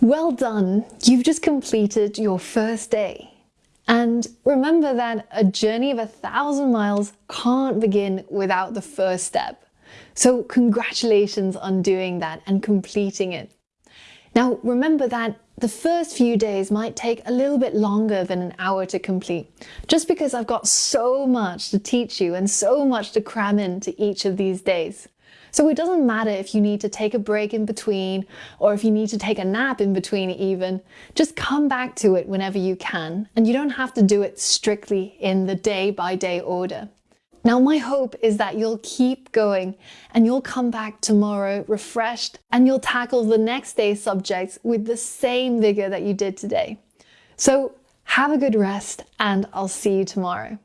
Well done! You've just completed your first day. And remember that a journey of a thousand miles can't begin without the first step. So congratulations on doing that and completing it. Now remember that the first few days might take a little bit longer than an hour to complete, just because I've got so much to teach you and so much to cram into each of these days. So it doesn't matter if you need to take a break in between or if you need to take a nap in between even, just come back to it whenever you can and you don't have to do it strictly in the day by day order. Now my hope is that you'll keep going and you'll come back tomorrow refreshed and you'll tackle the next day's subjects with the same vigor that you did today. So have a good rest and I'll see you tomorrow.